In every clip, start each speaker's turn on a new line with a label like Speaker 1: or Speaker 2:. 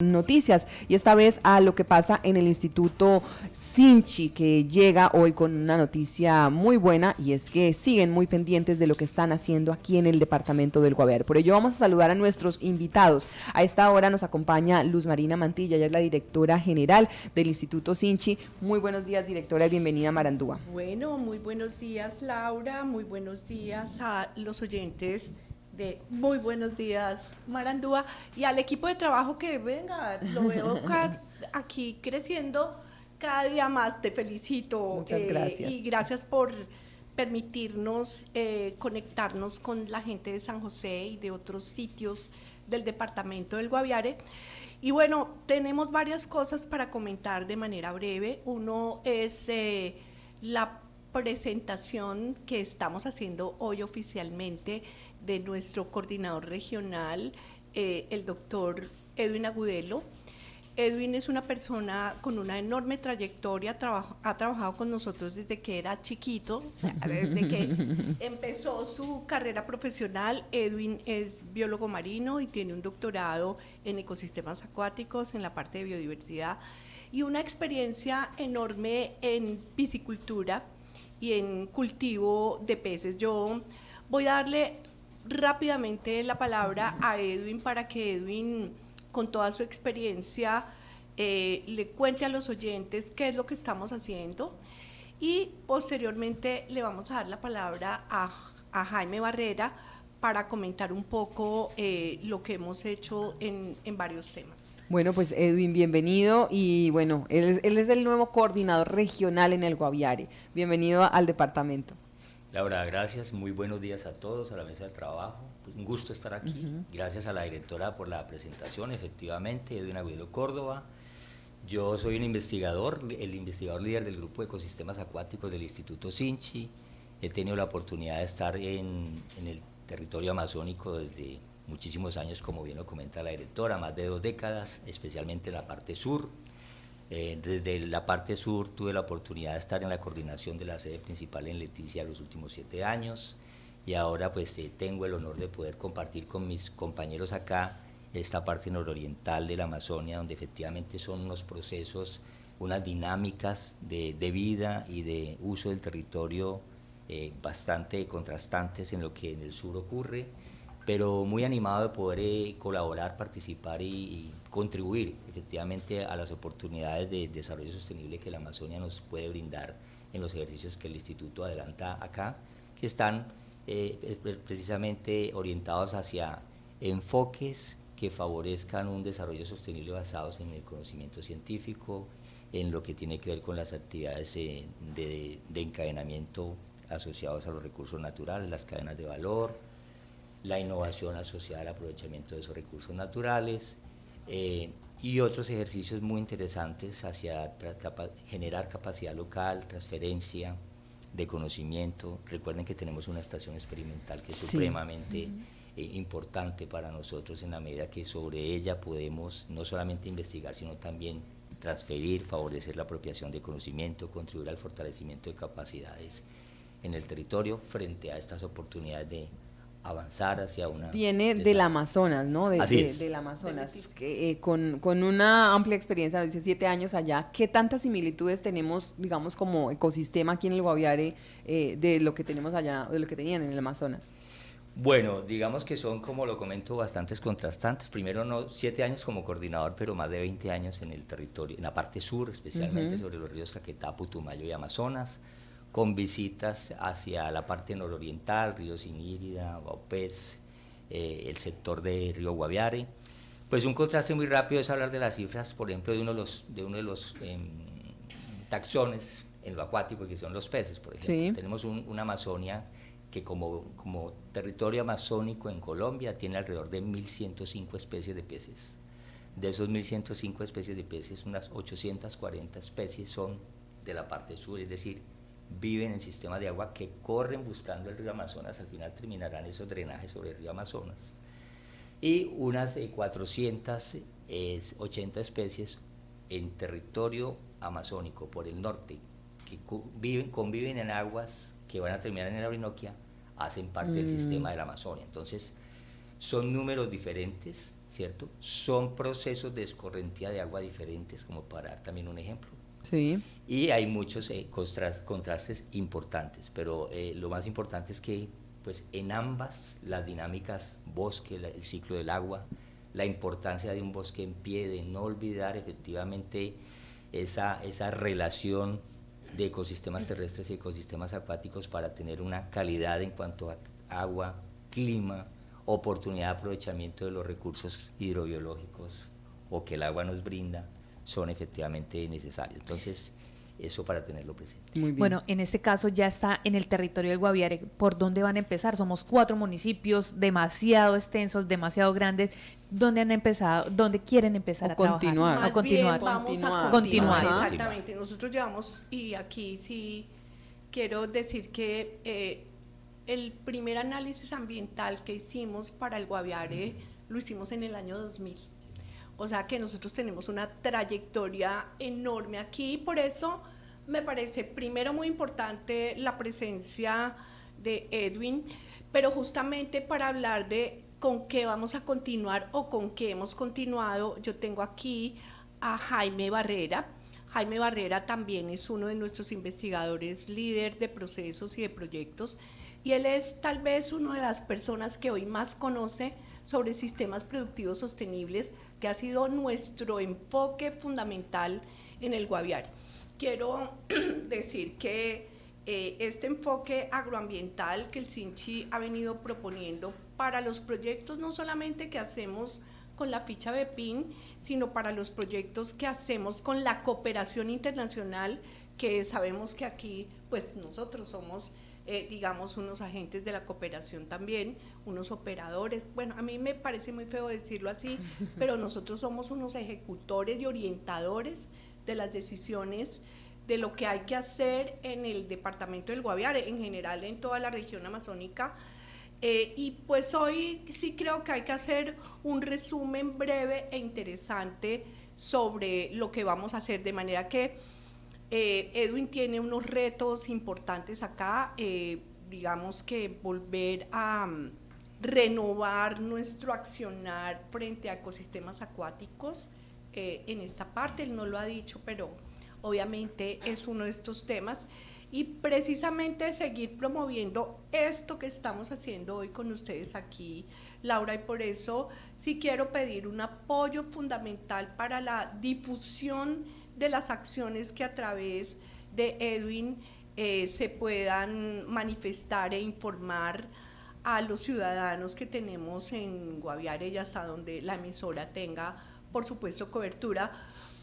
Speaker 1: noticias y esta vez a lo que pasa en el Instituto Sinchi que llega hoy con una noticia muy buena y es que siguen muy pendientes de lo que están haciendo aquí en el departamento del Guaviare. Por ello vamos a saludar a nuestros invitados. A esta hora nos acompaña Luz Marina Mantilla, ella es la directora general del Instituto Sinchi. Muy buenos días directora y bienvenida a Marandúa.
Speaker 2: Bueno, muy buenos días Laura, muy buenos días a los oyentes de muy buenos días, Marandúa, y al equipo de trabajo que venga, lo veo aquí creciendo cada día más. Te felicito.
Speaker 1: Muchas eh, gracias.
Speaker 2: Y gracias por permitirnos eh, conectarnos con la gente de San José y de otros sitios del departamento del Guaviare. Y bueno, tenemos varias cosas para comentar de manera breve. Uno es eh, la presentación que estamos haciendo hoy oficialmente de nuestro coordinador regional, eh, el doctor Edwin Agudelo. Edwin es una persona con una enorme trayectoria, ha trabajado con nosotros desde que era chiquito, desde que empezó su carrera profesional. Edwin es biólogo marino y tiene un doctorado en ecosistemas acuáticos, en la parte de biodiversidad, y una experiencia enorme en piscicultura y en cultivo de peces. Yo voy a darle rápidamente la palabra a Edwin para que Edwin, con toda su experiencia, eh, le cuente a los oyentes qué es lo que estamos haciendo y posteriormente le vamos a dar la palabra a, Jaime Barrera para comentar un poco eh, lo que hemos hecho en, varios temas.
Speaker 1: Bueno, pues Edwin, bienvenido y bueno, él es, él es el nuevo coordinador regional en el Guaviare. Bienvenido al departamento.
Speaker 3: Laura, gracias. Muy buenos días a todos, a la mesa de trabajo. Pues, un gusto estar aquí. Gracias a la directora por la presentación, efectivamente, Edwin Agüero Córdoba. Yo soy un investigador, el investigador líder del Grupo de Ecosistemas Acuáticos del Instituto Sinchi. He tenido la oportunidad de estar en, en el territorio amazónico desde muchísimos años, como bien lo comenta la directora, más de dos décadas, especialmente en la parte sur, eh, desde la parte sur tuve la oportunidad de estar en la coordinación de la sede principal en Leticia los últimos siete años y ahora pues eh, tengo el honor de poder compartir con mis compañeros acá esta parte nororiental de la Amazonia donde efectivamente son unos procesos, unas dinámicas de, vida y de uso del territorio eh, bastante contrastantes en lo que en el sur ocurre pero muy animado de poder eh, colaborar, participar y, contribuir efectivamente a las oportunidades de desarrollo sostenible que la Amazonia nos puede brindar en los ejercicios que el Instituto adelanta acá, que están eh, precisamente orientados hacia enfoques que favorezcan un desarrollo sostenible basados en el conocimiento científico, en lo que tiene que ver con las actividades de, de encadenamiento asociados a los recursos naturales, las cadenas de valor, la innovación asociada al aprovechamiento de esos recursos naturales eh, y otros ejercicios muy interesantes hacia generar capacidad local, transferencia de conocimiento. Recuerden que tenemos una estación experimental que es supremamente eh, importante para nosotros en la medida que sobre ella podemos no solamente investigar, sino también transferir, favorecer la apropiación de conocimiento, contribuir al fortalecimiento de capacidades en el territorio frente a estas oportunidades de avanzar hacia una...
Speaker 1: Viene del Amazonas, ¿no? De, del Amazonas, que, eh, con, con, una amplia experiencia, dice siete años allá, ¿qué tantas similitudes tenemos, digamos, como ecosistema aquí en el Guaviare eh, de lo que tenemos allá, de lo que tenían en el Amazonas?
Speaker 3: Bueno, digamos que son, como lo comento, bastantes contrastantes. Primero, no siete años como coordinador, pero más de 20 años en el territorio, en la parte sur, especialmente sobre los ríos Caquetá, Putumayo y Amazonas con visitas hacia la parte nororiental, Río Sinírida, Baupés, eh, el sector de Río Guaviare. Pues un contraste muy rápido es hablar de las cifras, por ejemplo, de uno de los, de uno de los em, taxones en lo acuático, que son los peces, por ejemplo. Tenemos una Amazonia que como, como territorio amazónico en Colombia tiene alrededor de 1.105 especies de peces. De esos 1.105 especies de peces, unas 840 especies son de la parte sur, es decir, viven en sistemas de agua que corren buscando el río Amazonas, al final terminarán esos drenajes sobre el río Amazonas. Y unas 480 eh, especies en territorio amazónico por el norte, que viven, conviven en aguas que van a terminar en la Orinoquia, hacen parte del mm. sistema de la Amazonia. Entonces, son números diferentes, ¿cierto? Son procesos de escorrentía de agua diferentes, como para dar también un ejemplo.
Speaker 1: Sí.
Speaker 3: Y hay muchos eh, contrastes importantes, pero eh, lo más importante es que pues en ambas las dinámicas bosque, el ciclo del agua, la importancia de un bosque en pie, de no olvidar efectivamente esa, esa relación de ecosistemas terrestres y ecosistemas acuáticos para tener una calidad en cuanto a agua, clima, oportunidad de aprovechamiento de los recursos hidrobiológicos o que el agua nos brinda, son efectivamente necesarios. Entonces, eso para tenerlo presente.
Speaker 4: Bueno, en este caso ya está en el territorio del Guaviare. ¿Por dónde van a empezar? Somos cuatro municipios demasiado extensos, demasiado grandes. ¿Dónde han empezado? ¿Dónde quieren empezar a
Speaker 1: continuar.
Speaker 4: A continuar.
Speaker 2: vamos a continuar. Exactamente. Nosotros llevamos, y aquí sí quiero decir que eh, el primer análisis ambiental que hicimos para el Guaviare lo hicimos en el año 2000 o sea que nosotros tenemos una trayectoria enorme aquí y por eso me parece primero muy importante la presencia de Edwin, pero justamente para hablar de con qué vamos a continuar o con qué hemos continuado, yo tengo aquí a Jaime Barrera. Jaime Barrera también es uno de nuestros investigadores líder de procesos y de proyectos y él es tal vez una de las personas que hoy más conoce sobre sistemas productivos sostenibles, que ha sido nuestro enfoque fundamental en el Guaviare. Quiero decir que eh, este enfoque agroambiental que el CINCHI ha venido proponiendo para los proyectos no solamente que hacemos con la ficha de PIN, sino para los proyectos que hacemos con la cooperación internacional, que sabemos que aquí pues nosotros somos eh, digamos, unos agentes de la cooperación también, unos operadores. Bueno, a mí me parece muy feo decirlo así, pero nosotros somos unos ejecutores y orientadores de las decisiones de lo que hay que hacer en el departamento del Guaviare, en general en toda la región amazónica. Eh, y pues hoy sí creo que hay que hacer un resumen breve e interesante sobre lo que vamos a hacer, de manera que eh, Edwin tiene unos retos importantes acá, eh, digamos que volver a mm, renovar nuestro accionar frente a ecosistemas acuáticos eh, en esta parte, él no lo ha dicho, pero obviamente es uno de estos temas. Y precisamente seguir promoviendo esto que estamos haciendo hoy con ustedes aquí, Laura, y por eso sí quiero pedir un apoyo fundamental para la difusión de las acciones que a través de Edwin eh, se puedan manifestar e informar a los ciudadanos que tenemos en Guaviare y hasta donde la emisora tenga, por supuesto, cobertura,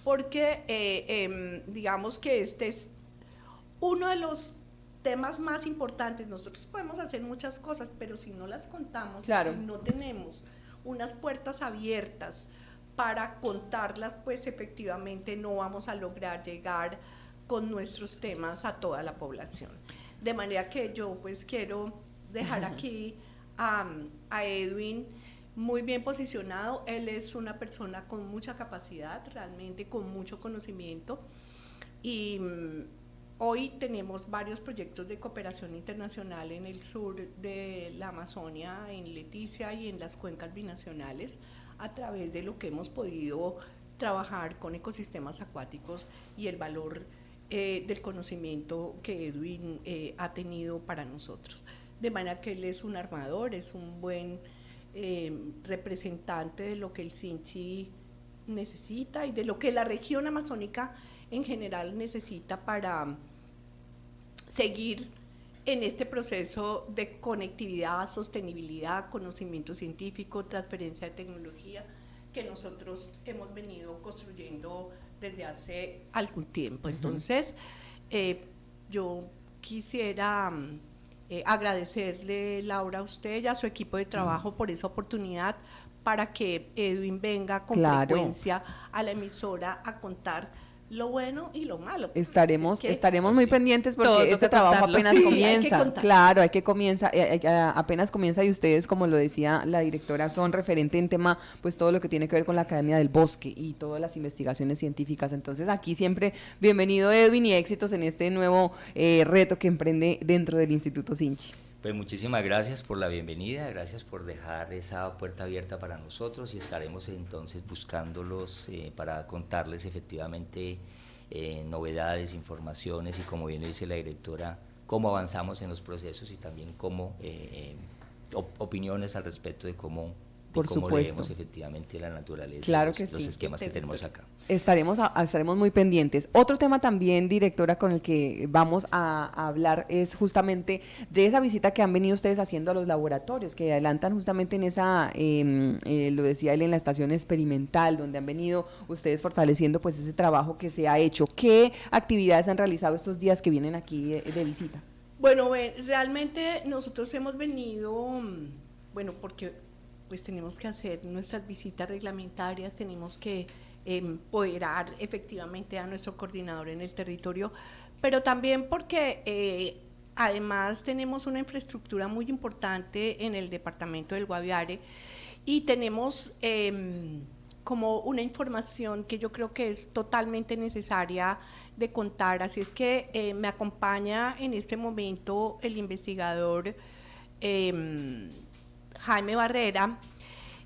Speaker 2: porque eh, em, digamos que este es uno de los temas más importantes. Nosotros podemos hacer muchas cosas, pero si no las contamos, si no tenemos unas puertas abiertas, para contarlas, pues efectivamente no vamos a lograr llegar con nuestros temas a toda la población. De manera que yo pues quiero dejar aquí a, Edwin muy bien posicionado. Él es una persona con mucha capacidad, realmente con mucho conocimiento. Y mm, hoy tenemos varios proyectos de cooperación internacional en el sur de la Amazonia, en Leticia y en las cuencas binacionales a través de lo que hemos podido trabajar con ecosistemas acuáticos y el valor eh, del conocimiento que Edwin eh, ha tenido para nosotros. De manera que él es un armador, es un buen eh, representante de lo que el Sinchi necesita y de lo que la región amazónica en general necesita para seguir en este proceso de conectividad, sostenibilidad, conocimiento científico, transferencia de tecnología que nosotros hemos venido construyendo desde hace algún tiempo. Entonces, eh, yo quisiera mm, eh, agradecerle, Laura, a usted y a su equipo de trabajo por esa oportunidad para que Edwin venga con frecuencia a la emisora a contar lo bueno y lo malo.
Speaker 1: Estaremos, estaremos muy pendientes porque este trabajo apenas comienza. claro, hay que comienza, eh, apenas comienza y ustedes, como lo decía la directora, son referente en tema, pues todo lo que tiene que ver con la Academia del Bosque y todas las investigaciones científicas. Entonces aquí siempre bienvenido Edwin y éxitos en este nuevo eh, reto que emprende dentro del Instituto Sinchi.
Speaker 3: Pues muchísimas gracias por la bienvenida, gracias por dejar esa puerta abierta para nosotros y estaremos entonces buscándolos eh, para contarles efectivamente eh, novedades, informaciones y como bien dice la directora, cómo avanzamos en los procesos y también cómo eh, opiniones al respecto de cómo
Speaker 1: por
Speaker 3: cómo
Speaker 1: supuesto.
Speaker 3: leemos efectivamente la naturaleza,
Speaker 1: claro
Speaker 3: los,
Speaker 1: que
Speaker 3: los
Speaker 1: sí.
Speaker 3: esquemas que tenemos acá.
Speaker 1: Estaremos, a, estaremos muy pendientes. Otro tema también, directora, con el que vamos a, a, hablar es justamente de esa visita que han venido ustedes haciendo a los laboratorios, que adelantan justamente en esa, eh, eh, lo decía él, en la estación experimental, donde han venido ustedes fortaleciendo pues ese trabajo que se ha hecho. ¿Qué actividades han realizado estos días que vienen aquí de, de visita?
Speaker 2: Bueno, realmente nosotros hemos venido, mm, bueno, porque pues tenemos que hacer nuestras visitas reglamentarias, tenemos que empoderar efectivamente a nuestro coordinador en el territorio, pero también porque eh, además tenemos una infraestructura muy importante en el departamento del Guaviare y tenemos eh, como una información que yo creo que es totalmente necesaria de contar, así es que eh, me acompaña en este momento el investigador eh, Jaime Barrera,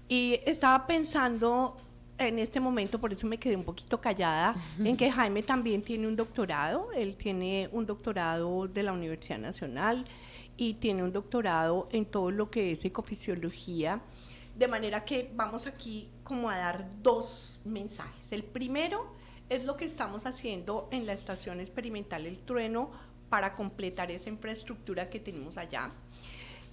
Speaker 2: y estaba pensando en este momento, por eso me quedé un poquito callada, uh -huh. en que Jaime también tiene un doctorado, él tiene un doctorado de la Universidad Nacional y tiene un doctorado en todo lo que es ecofisiología, de manera que vamos aquí como a dar dos mensajes. El primero es lo que estamos haciendo en la Estación Experimental El Trueno para completar esa infraestructura que tenemos allá.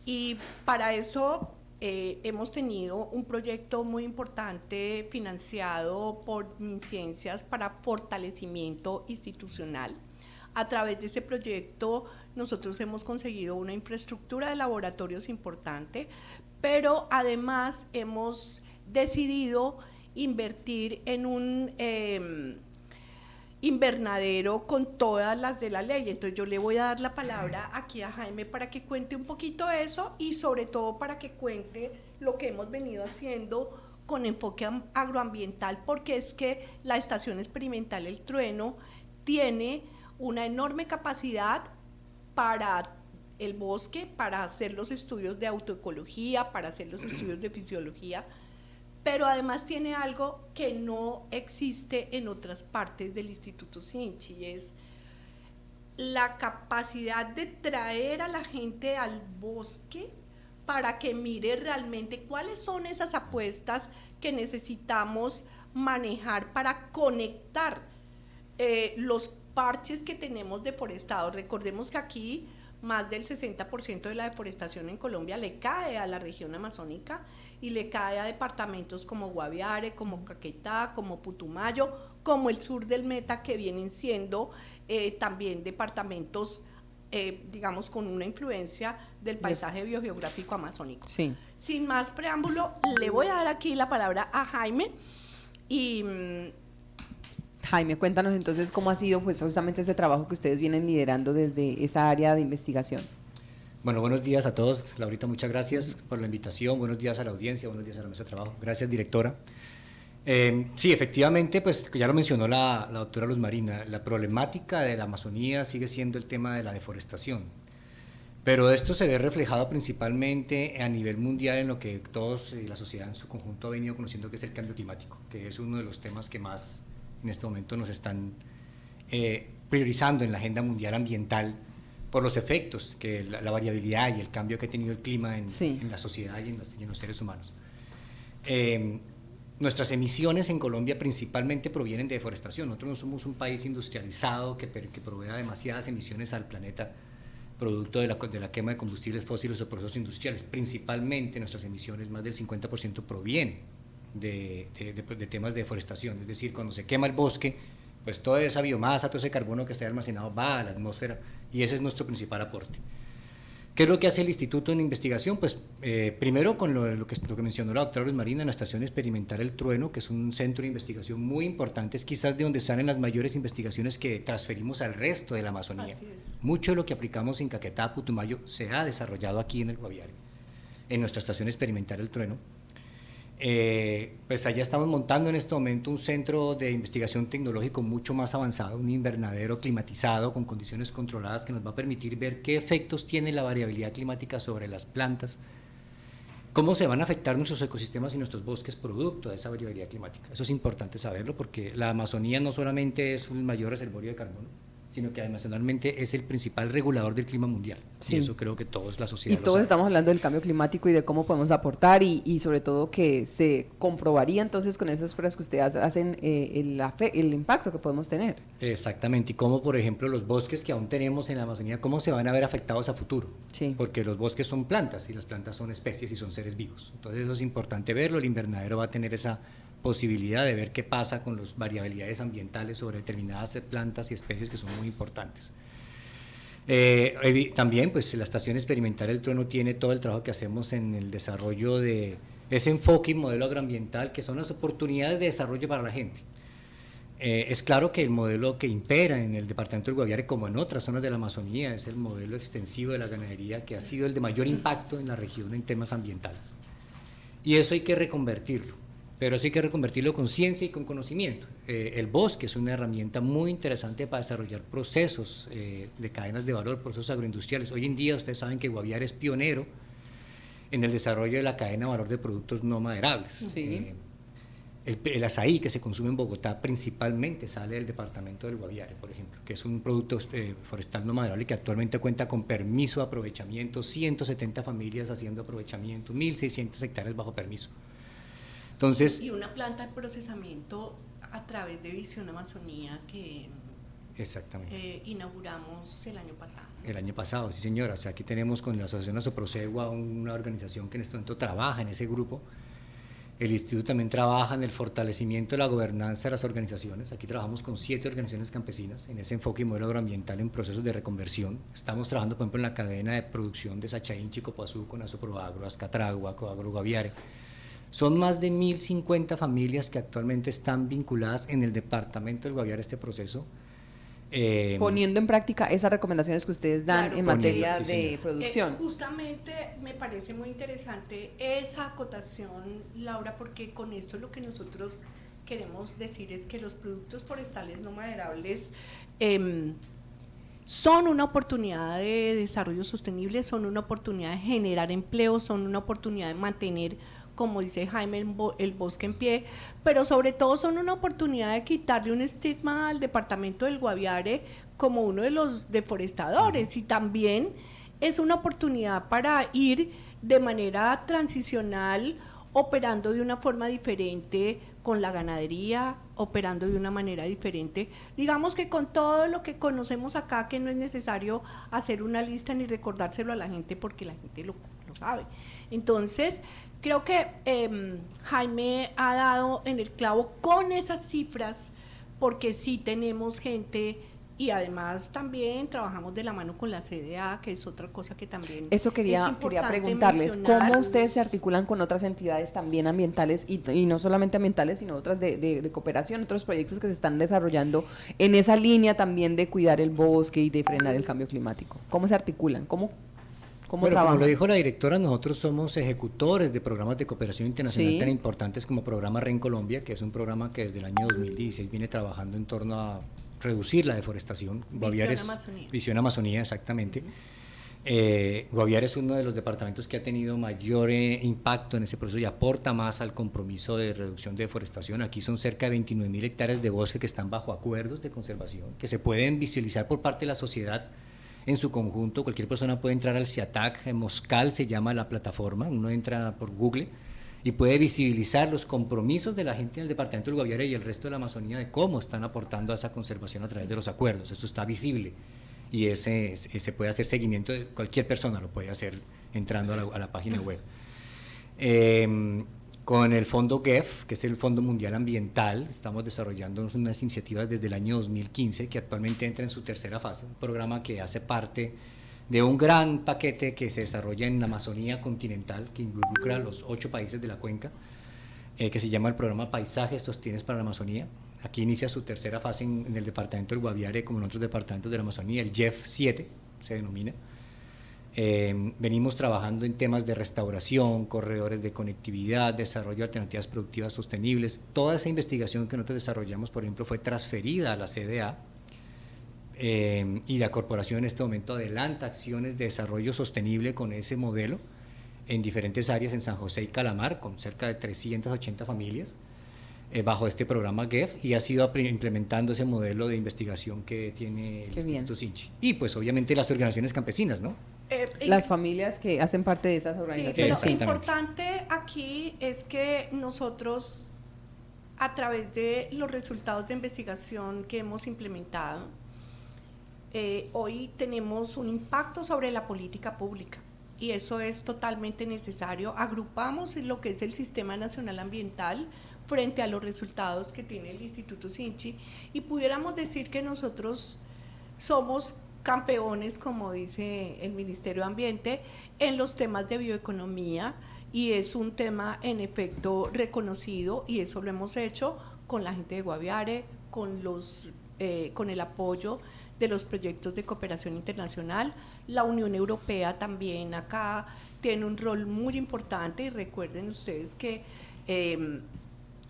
Speaker 2: Y para eso eh, hemos tenido un proyecto muy importante financiado por MinCiencias para fortalecimiento institucional. A través de ese proyecto nosotros hemos conseguido una infraestructura de laboratorios importante, pero además hemos decidido invertir en un eh, invernadero con todas las de la ley. Entonces yo le voy a dar la palabra aquí a Jaime para que cuente un poquito eso y sobre todo para que cuente lo que hemos venido haciendo con enfoque agroambiental, porque es que la estación experimental El Trueno tiene una enorme capacidad para el bosque, para hacer los estudios de autoecología, para hacer los estudios de fisiología, pero además tiene algo que no existe en otras partes del Instituto Sinchi, y es la capacidad de traer a la gente al bosque para que mire realmente cuáles son esas apuestas que necesitamos manejar para conectar eh, los parches que tenemos deforestados. Recordemos que aquí más del 60% de la deforestación en Colombia le cae a la región amazónica y le cae a departamentos como Guaviare, como Caquetá, como Putumayo, como el sur del Meta, que vienen siendo eh, también departamentos, eh, digamos, con una influencia del paisaje biogeográfico amazónico.
Speaker 1: Sí.
Speaker 2: Sin más preámbulo, le voy a dar aquí la palabra a Jaime y...
Speaker 1: Jaime, cuéntanos entonces cómo ha sido pues justamente ese trabajo que ustedes vienen liderando desde esa área de investigación.
Speaker 5: Bueno, buenos días a todos. Laurita, muchas gracias por la invitación. Buenos días a la audiencia, buenos días a la mesa de trabajo. Gracias, directora. Eh, sí, efectivamente, pues ya lo mencionó la, la, doctora Luz Marina, la problemática de la Amazonía sigue siendo el tema de la deforestación. Pero esto se ve reflejado principalmente a nivel mundial en lo que todos y la sociedad en su conjunto ha venido conociendo, que es el cambio climático, que es uno de los temas que más en este momento nos están eh, priorizando en la agenda mundial ambiental por los efectos, que la, la, variabilidad y el cambio que ha tenido el clima en, sí. en la sociedad y en, las, y en, los seres humanos. Eh, nuestras emisiones en Colombia principalmente provienen de deforestación. Nosotros no somos un país industrializado que, que provea demasiadas emisiones al planeta producto de la, de la, quema de combustibles fósiles o procesos industriales. Principalmente nuestras emisiones, más del 50% provienen de, de, de, de, temas de deforestación. Es decir, cuando se quema el bosque, pues toda esa biomasa, todo ese carbono que está almacenado va a la atmósfera y ese es nuestro principal aporte. ¿Qué es lo que hace el Instituto en Investigación? Pues eh, primero con lo, lo, que, lo que mencionó la doctora Luz Marina en la Estación Experimental El Trueno, que es un centro de investigación muy importante, es quizás de donde salen las mayores investigaciones que transferimos al resto de la Amazonía. Mucho de lo que aplicamos en Caquetá, Putumayo, se ha desarrollado aquí en el Guaviare, en nuestra Estación Experimental El Trueno. Eh, pues allá estamos montando en este momento un centro de investigación tecnológico mucho más avanzado, un invernadero climatizado con condiciones controladas que nos va a permitir ver qué efectos tiene la variabilidad climática sobre las plantas, cómo se van a afectar nuestros ecosistemas y nuestros bosques producto de esa variabilidad climática. Eso es importante saberlo porque la Amazonía no solamente es un mayor reservorio de carbono, sino que además es el principal regulador del clima mundial. Y eso creo que todos la sociedad.
Speaker 1: Y todos estamos hablando del cambio climático y de cómo podemos aportar y, sobre todo que se comprobaría entonces con esas pruebas que ustedes hacen eh, el, el impacto que podemos tener.
Speaker 5: Exactamente, y cómo por ejemplo los bosques que aún tenemos en la Amazonía, cómo se van a ver afectados a futuro. Sí. Porque los bosques son plantas y las plantas son especies y son seres vivos. Entonces eso es importante verlo, el invernadero va a tener esa posibilidad de ver qué pasa con las variabilidades ambientales sobre determinadas plantas y especies que son muy importantes. Eh, también, pues la Estación Experimental El Trueno tiene todo el trabajo que hacemos en el desarrollo de ese enfoque y modelo agroambiental, que son las oportunidades de desarrollo para la gente. Eh, es claro que el modelo que impera en el departamento del Guaviare, como en otras zonas de la Amazonía, es el modelo extensivo de la ganadería que ha sido el de mayor impacto en la región en temas ambientales. Y eso hay que reconvertirlo pero sí hay que reconvertirlo con ciencia y con conocimiento. Eh, el bosque es una herramienta muy interesante para desarrollar procesos eh, de cadenas de valor, procesos agroindustriales. Hoy en día ustedes saben que Guaviare es pionero en el desarrollo de la cadena de valor de productos no maderables. Eh, el, el, azaí que se consume en Bogotá principalmente sale del departamento del Guaviare, por ejemplo, que es un producto forestal no maderable que actualmente cuenta con permiso de aprovechamiento, 170 familias haciendo aprovechamiento, 1.600 hectáreas bajo permiso
Speaker 2: y una planta de procesamiento a través de Visión Amazonía que
Speaker 5: exactamente.
Speaker 2: Eh, inauguramos el año pasado.
Speaker 5: El año pasado, sí señora. O sea, aquí tenemos con la Asociación Asoprosegua una organización que en este momento trabaja en ese grupo. El instituto también trabaja en el fortalecimiento de la gobernanza de las organizaciones. Aquí trabajamos con siete organizaciones campesinas en ese enfoque y modelo agroambiental en procesos de reconversión. Estamos trabajando, por ejemplo, en la cadena de producción de Sachaín, Chicopuazú, con Asoproagro, Azcatragua, Coagro Guaviare son más de 1.050 familias que actualmente están vinculadas en el departamento del Guaviare a este proceso.
Speaker 1: Eh, Poniendo en práctica esas recomendaciones que ustedes dan en materia de producción. Eh,
Speaker 2: justamente me parece muy interesante esa acotación, Laura, porque con esto lo que nosotros queremos decir es que los productos forestales no maderables em, son una oportunidad de desarrollo sostenible, son una oportunidad de generar empleo, son una oportunidad de mantener como dice Jaime, el, bosque en pie, pero sobre todo son una oportunidad de quitarle un estigma al departamento del Guaviare como uno de los deforestadores y también es una oportunidad para ir de manera transicional operando de una forma diferente con la ganadería, operando de una manera diferente. Digamos que con todo lo que conocemos acá, que no es necesario hacer una lista ni recordárselo a la gente porque la gente lo, lo sabe. Entonces, Creo que em, Jaime ha dado en el clavo con esas cifras, porque sí tenemos gente y además también trabajamos de la mano con la CDA, que es otra cosa que también...
Speaker 1: Eso quería, quería preguntarles, ¿cómo ustedes se articulan con otras entidades también ambientales y, y no solamente ambientales, sino otras de, de, cooperación, otros proyectos que se están desarrollando en esa línea también de cuidar el bosque y de frenar el cambio climático? ¿Cómo se articulan? ¿Cómo
Speaker 5: bueno, como lo dijo la directora, nosotros somos ejecutores de programas de cooperación internacional tan importantes como Programa REN Colombia, que es un programa que desde el año 2016 viene trabajando en torno a reducir la deforestación.
Speaker 2: Visión Amazonía.
Speaker 5: Visión Amazonía, exactamente. Eh, Guaviare es uno de los departamentos que ha tenido mayor eh, impacto en ese proceso y aporta más al compromiso de reducción de deforestación. Aquí son cerca de 29 mil hectáreas de bosque que están bajo acuerdos de conservación, que se pueden visualizar por parte de la sociedad en su conjunto. Cualquier persona puede entrar al CIATAC, Moscal se llama la plataforma, uno entra por Google y puede visibilizar los compromisos de la gente en el departamento del Guaviare y el resto de la Amazonía de cómo están aportando a esa conservación a través de los acuerdos. Eso está visible y ese, se puede hacer seguimiento, de cualquier persona lo puede hacer entrando a la, página web. Eh, con el fondo GEF, que es el Fondo Mundial Ambiental, estamos desarrollando unas iniciativas desde el año 2015 que actualmente entra en su tercera fase, un programa que hace parte de un gran paquete que se desarrolla en la Amazonía continental, que involucra a los ocho países de la cuenca, eh, que se llama el programa Paisajes Sostienes para la Amazonía. Aquí inicia su tercera fase en, el departamento del Guaviare, como en otros departamentos de la Amazonía, el GEF 7 se denomina. Eh, venimos trabajando en temas de restauración, corredores de conectividad, desarrollo de alternativas productivas sostenibles. Toda esa investigación que nosotros desarrollamos, por ejemplo, fue transferida a la CDA eh, y la corporación en este momento adelanta acciones de desarrollo sostenible con ese modelo en diferentes áreas en San José y Calamar, con cerca de 380 familias. Eh, bajo este programa GEF y ha sido implementando ese modelo de investigación que tiene el Instituto Sinchi. Y pues obviamente las organizaciones campesinas, ¿no?
Speaker 1: Eh, las familias que hacen parte de esas organizaciones.
Speaker 2: Sí, pero lo importante aquí es que nosotros, a través de los resultados de investigación que hemos implementado, eh, hoy tenemos un impacto sobre la política pública y eso es totalmente necesario. Agrupamos lo que es el Sistema Nacional Ambiental, frente a los resultados que tiene el Instituto Sinchi y pudiéramos decir que nosotros somos campeones, como dice el Ministerio de Ambiente, en los temas de bioeconomía y es un tema en efecto reconocido y eso lo hemos hecho con la gente de Guaviare, con, los, eh, con el apoyo de los proyectos de cooperación internacional. La Unión Europea también acá tiene un rol muy importante y recuerden ustedes que eh,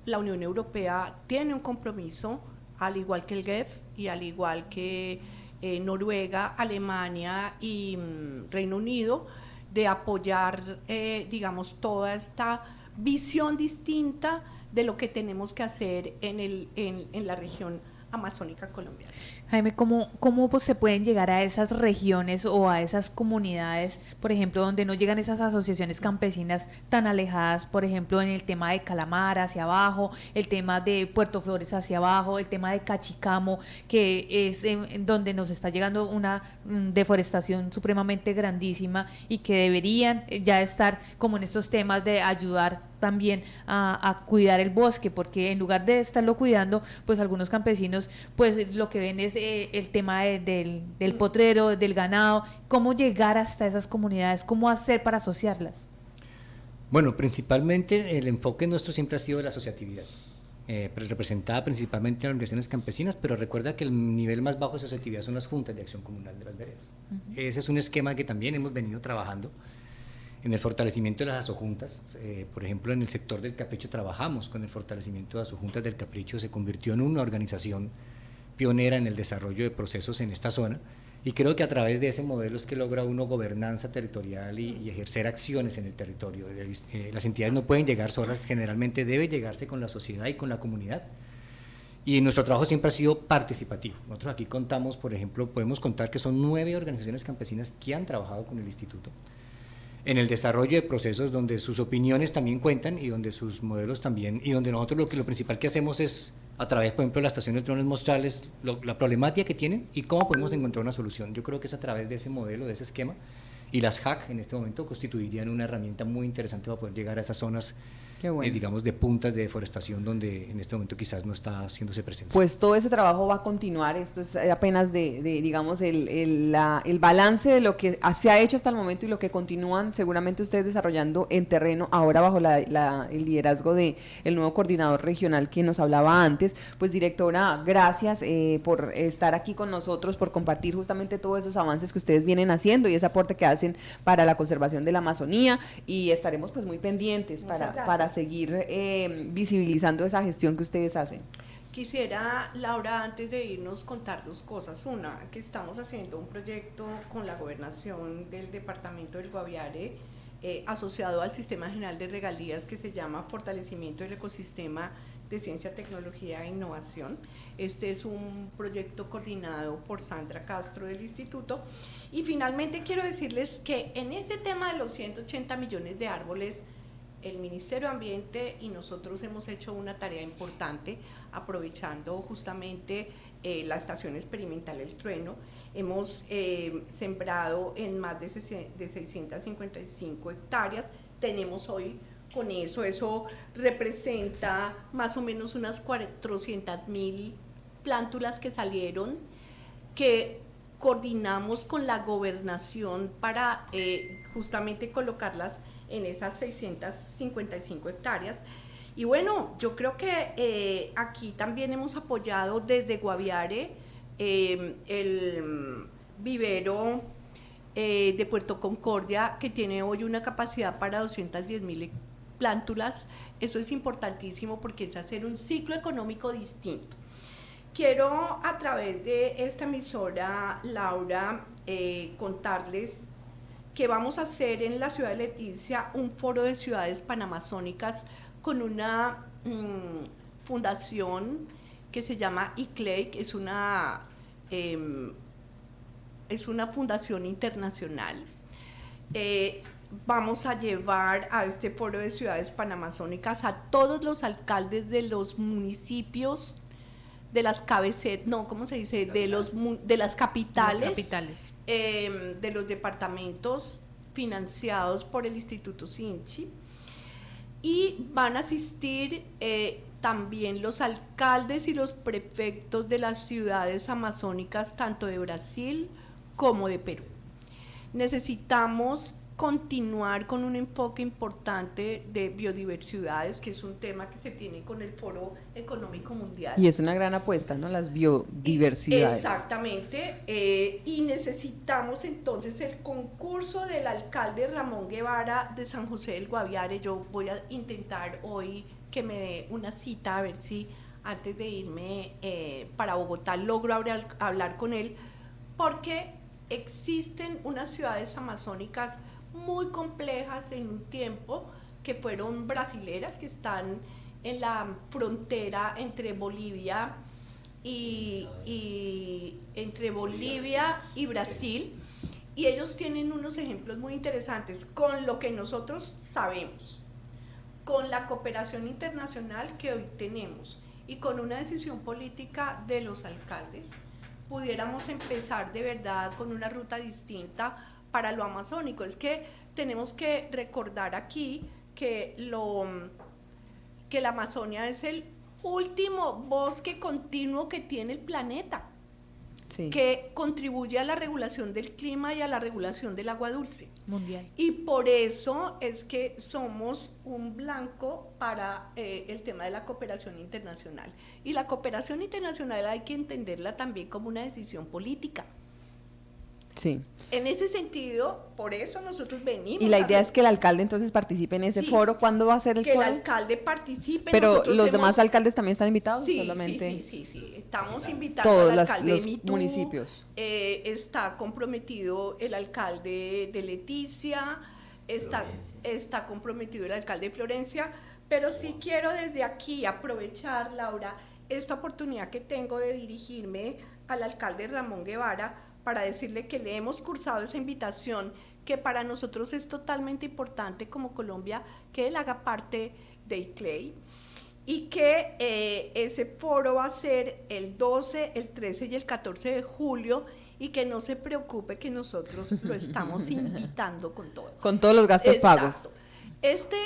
Speaker 2: la Unión Europea tiene un compromiso, al igual que el GEF y al igual que eh, Noruega, Alemania y mm, Reino Unido, de apoyar, eh, digamos, toda esta visión distinta de lo que tenemos que hacer en, la región amazónica colombiana.
Speaker 4: Jaime, ¿cómo, ¿cómo pues, se pueden llegar a esas regiones o a esas comunidades, por ejemplo, donde no llegan esas asociaciones campesinas tan alejadas, por ejemplo, en el tema de Calamar hacia abajo, el tema de Puerto Flores hacia abajo, el tema de Cachicamo, que es en, donde nos está llegando una mm, deforestación supremamente grandísima y que deberían ya estar como en estos temas de ayudar también a, cuidar el bosque, porque en lugar de estarlo cuidando, pues algunos campesinos, pues lo que ven es eh, el tema del, del potrero, del ganado, cómo llegar hasta esas comunidades, cómo hacer para asociarlas.
Speaker 5: Bueno, principalmente el enfoque nuestro siempre ha sido la asociatividad. Eh, representada principalmente en organizaciones campesinas, pero recuerda que el nivel más bajo de asociatividad son las juntas de acción comunal de las veredas. Ese es un esquema que también hemos venido trabajando en el fortalecimiento de las asojuntas, eh, por ejemplo, en el sector del capricho trabajamos con el fortalecimiento de las asojuntas del capricho, se convirtió en una organización pionera en el desarrollo de procesos en esta zona y creo que a través de ese modelo es que logra uno gobernanza territorial y, ejercer acciones en el territorio. Eh, las entidades no pueden llegar solas, generalmente debe llegarse con la sociedad y con la comunidad. Y nuestro trabajo siempre ha sido participativo. Nosotros aquí contamos, por ejemplo, podemos contar que son nueve organizaciones campesinas que han trabajado con el instituto en el desarrollo de procesos donde sus opiniones también cuentan y donde sus modelos también, y donde nosotros lo, que, lo principal que hacemos es, a través, por ejemplo, de la estación de drones, mostrarles la problemática que tienen y cómo podemos encontrar una solución. Yo creo que es a través de ese modelo, de ese esquema, y las hack en este momento constituirían una herramienta muy interesante para poder llegar a esas zonas eh, digamos, de puntas de deforestación donde en este momento quizás no está haciéndose presencia.
Speaker 1: Pues todo ese trabajo va a continuar, esto es apenas de, digamos, el, el, balance de lo que se ha hecho hasta el momento y lo que continúan seguramente ustedes desarrollando en terreno, ahora bajo la, el liderazgo de el nuevo coordinador regional que nos hablaba antes. Pues directora, gracias eh, por estar aquí con nosotros, por compartir justamente todos esos avances que ustedes vienen haciendo y ese aporte que hacen para la conservación de la Amazonía y estaremos pues muy pendientes para, para seguir eh, visibilizando esa gestión que ustedes hacen.
Speaker 2: Quisiera, Laura, antes de irnos, contar dos cosas. Una, que estamos haciendo un proyecto con la gobernación del departamento del Guaviare, eh, asociado al Sistema General de Regalías, que se llama Fortalecimiento del Ecosistema de Ciencia, Tecnología e Innovación. Este es un proyecto coordinado por Sandra Castro del Instituto. Y finalmente quiero decirles que en ese tema de los 180 millones de árboles, el Ministerio de Ambiente y nosotros hemos hecho una tarea importante aprovechando justamente eh, la estación experimental El Trueno. Hemos eh, sembrado en más de, de 655 hectáreas. Tenemos hoy con eso, eso representa más o menos unas 400 mil plántulas que salieron, que coordinamos con la gobernación para eh, justamente colocarlas en esas 655 hectáreas. Y bueno, yo creo que eh, aquí también hemos apoyado desde Guaviare eh, el vivero eh, de Puerto Concordia, que tiene hoy una capacidad para 210 mil plántulas. Eso es importantísimo porque es hacer un ciclo económico distinto. Quiero a través de esta emisora, Laura, eh, contarles que vamos a hacer en la ciudad de Leticia un foro de ciudades panamazónicas con una mm, fundación que se llama ICLEI, que es una, em, es una fundación internacional. Eh, vamos a llevar a este foro de ciudades panamazónicas a todos los alcaldes de los municipios de las cabeceras, no, ¿cómo se dice? De, los, de las capitales,
Speaker 4: capitales.
Speaker 2: Em, de los departamentos financiados por el Instituto Sinchi. Y van a asistir eh, también los alcaldes y los prefectos de las ciudades amazónicas, tanto de Brasil como de Perú. Necesitamos continuar con un enfoque importante de biodiversidades, que es un tema que se tiene con el Foro Económico Mundial.
Speaker 1: Y es una gran apuesta, ¿no? Las biodiversidades.
Speaker 2: Exactamente. Eh, y necesitamos entonces el concurso del alcalde Ramón Guevara de San José del Guaviare. Yo voy a intentar hoy que me dé una cita a ver si antes de irme eh, para Bogotá logro hablar, hablar con él, porque existen unas ciudades amazónicas muy complejas en un tiempo, que fueron brasileras, que están en la frontera entre Bolivia y, entre Bolivia y Brasil. Y ellos tienen unos ejemplos muy interesantes con lo que nosotros sabemos, con la cooperación internacional que hoy tenemos y con una decisión política de los alcaldes, pudiéramos empezar de verdad con una ruta distinta para lo amazónico. Es que tenemos que recordar aquí que, lo, que la Amazonia es el último bosque continuo que tiene el planeta, que contribuye a la regulación del clima y a la regulación del agua dulce.
Speaker 4: Mundial.
Speaker 2: Y por eso es que somos un blanco para eh, el tema de la cooperación internacional. Y la cooperación internacional hay que entenderla también como una decisión política.
Speaker 1: Sí.
Speaker 2: En ese sentido, por eso nosotros venimos.
Speaker 1: Y la idea es que el alcalde entonces participe en ese foro. ¿Cuándo va a ser el foro?
Speaker 2: Que el alcalde participe.
Speaker 1: Pero los demás alcaldes también están invitados.
Speaker 2: Sí,
Speaker 1: solamente...
Speaker 2: sí, sí, sí, Estamos invitando Todos al alcalde
Speaker 1: los municipios.
Speaker 2: Eh, está comprometido el alcalde de Leticia, está, está comprometido el alcalde de Florencia, pero sí quiero desde aquí aprovechar, Laura, esta oportunidad que tengo de dirigirme al alcalde Ramón Guevara para decirle que le hemos cursado esa invitación, que para nosotros es totalmente importante como Colombia que él haga parte de ICLEI y que eh, ese foro va a ser el 12, el 13 y el 14 de julio y que no se preocupe que nosotros lo estamos invitando con todo.
Speaker 1: Con todos los gastos pagos.
Speaker 2: Este,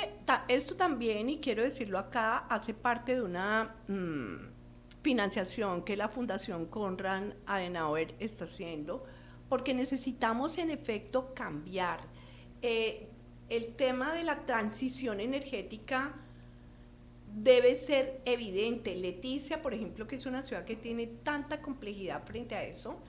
Speaker 2: esto también, y quiero decirlo acá, hace parte de una... Mm, financiación que la Fundación Conrad Adenauer está haciendo, porque necesitamos en efecto cambiar. Eh, el tema de la transición energética debe ser evidente. Leticia, por ejemplo, que es una ciudad que tiene tanta complejidad frente a eso,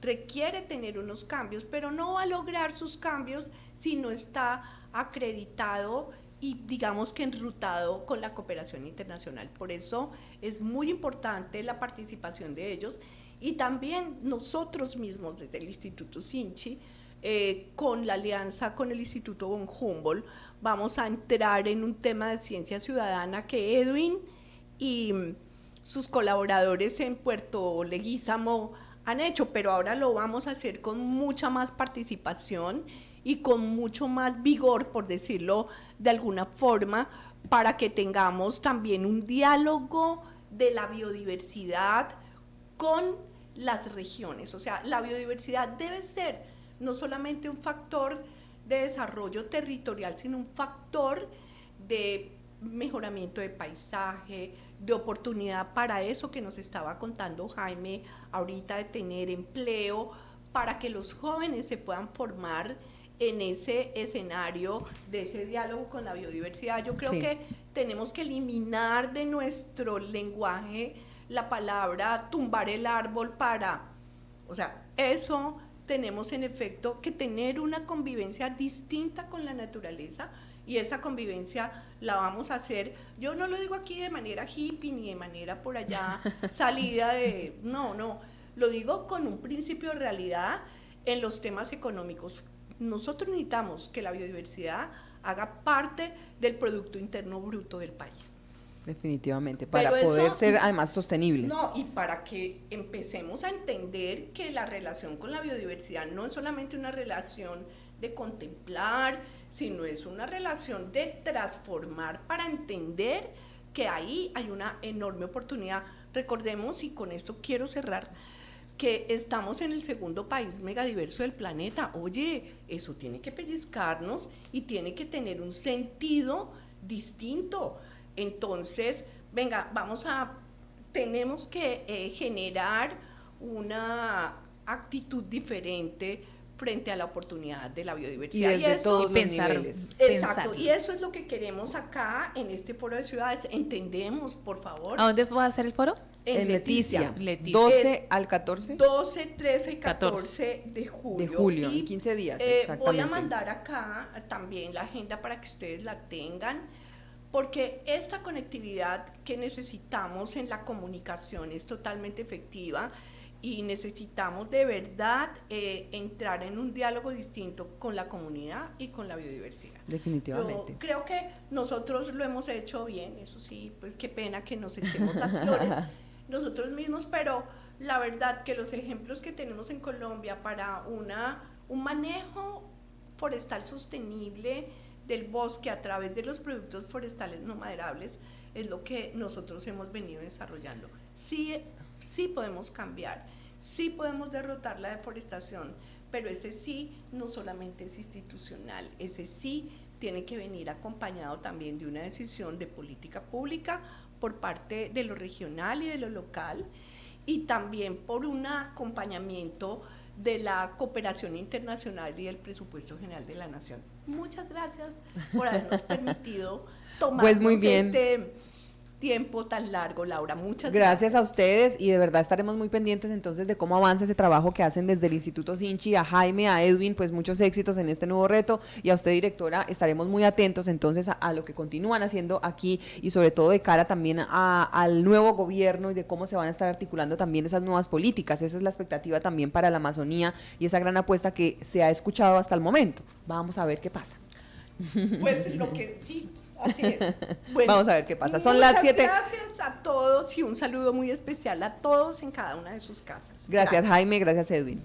Speaker 2: requiere tener unos cambios, pero no va a lograr sus cambios si no está acreditado y digamos que enrutado con la cooperación internacional. Por eso es muy importante la participación de ellos y también nosotros mismos desde el Instituto Sinchi, eh, con la alianza con el Instituto von Humboldt, vamos a entrar en un tema de ciencia ciudadana que Edwin y sus colaboradores en Puerto Leguízamo han hecho, pero ahora lo vamos a hacer con mucha más participación y con mucho más vigor, por decirlo de alguna forma, para que tengamos también un diálogo de la biodiversidad con las regiones. O sea, la biodiversidad debe ser no solamente un factor de desarrollo territorial, sino un factor de mejoramiento de paisaje, de oportunidad para eso que nos estaba contando Jaime ahorita, de tener empleo, para que los jóvenes se puedan formar en ese escenario de ese diálogo con la biodiversidad. Yo creo que tenemos que eliminar de nuestro lenguaje la palabra tumbar el árbol para, o sea, eso tenemos en efecto que tener una convivencia distinta con la naturaleza y esa convivencia la vamos a hacer, yo no lo digo aquí de manera hippie ni de manera por allá salida de, no, no, lo digo con un principio de realidad en los temas económicos. Nosotros necesitamos que la biodiversidad haga parte del Producto Interno Bruto del país.
Speaker 1: Definitivamente, para poder ser además sostenibles.
Speaker 2: No, y para que empecemos a entender que la relación con la biodiversidad no es solamente una relación de contemplar, sino es una relación de transformar para entender que ahí hay una enorme oportunidad. Recordemos, y con esto quiero cerrar, que estamos en el segundo país megadiverso del planeta. Oye, eso tiene que pellizcarnos y tiene que tener un sentido distinto. Entonces, venga, vamos a, tenemos que eh, generar una actitud diferente frente a la oportunidad de la biodiversidad.
Speaker 1: Y desde todos los niveles.
Speaker 2: Exacto, y eso es lo que queremos acá en este foro de ciudades. Entendemos, por favor.
Speaker 4: ¿A dónde va a ser el foro?
Speaker 1: En, Leticia. 12 al 14.
Speaker 2: 12, 13 y 14, de julio.
Speaker 1: De julio, y, 15 días.
Speaker 2: Eh, voy a mandar acá también la agenda para que ustedes la tengan porque esta conectividad que necesitamos en la comunicación es totalmente efectiva y necesitamos de verdad eh, entrar en un diálogo distinto con la comunidad y con la biodiversidad.
Speaker 1: Definitivamente.
Speaker 2: creo que nosotros lo hemos hecho bien, eso sí, pues qué pena que nos echemos las flores nosotros mismos, pero la verdad que los ejemplos que tenemos en Colombia para una, un manejo forestal sostenible, del bosque a través de los productos forestales no maderables es lo que nosotros hemos venido desarrollando. Sí, sí podemos cambiar, sí podemos derrotar la deforestación, pero ese sí no solamente es institucional, ese sí tiene que venir acompañado también de una decisión de política pública por parte de lo regional y de lo local y también por un acompañamiento de la cooperación internacional y del presupuesto general de la Nación. Muchas gracias por habernos permitido tomar
Speaker 1: pues muy bien.
Speaker 2: este tiempo tan largo, Laura. Muchas
Speaker 1: gracias. Gracias a ustedes y de verdad estaremos muy pendientes entonces de cómo avanza ese trabajo que hacen desde el Instituto Sinchi, a Jaime, a Edwin, pues muchos éxitos en este nuevo reto y a usted, directora, estaremos muy atentos entonces a, lo que continúan haciendo aquí y sobre todo de cara también al nuevo gobierno y de cómo se van a estar articulando también esas nuevas políticas. Esa es la expectativa también para la Amazonía y esa gran apuesta que se ha escuchado hasta el momento. Vamos a ver qué pasa.
Speaker 2: Pues lo que sí Así
Speaker 1: Vamos a ver qué pasa. Son las 7.
Speaker 2: Gracias a todos y un saludo muy especial a todos en cada una de sus casas.
Speaker 1: Gracias, Jaime, gracias Edwin.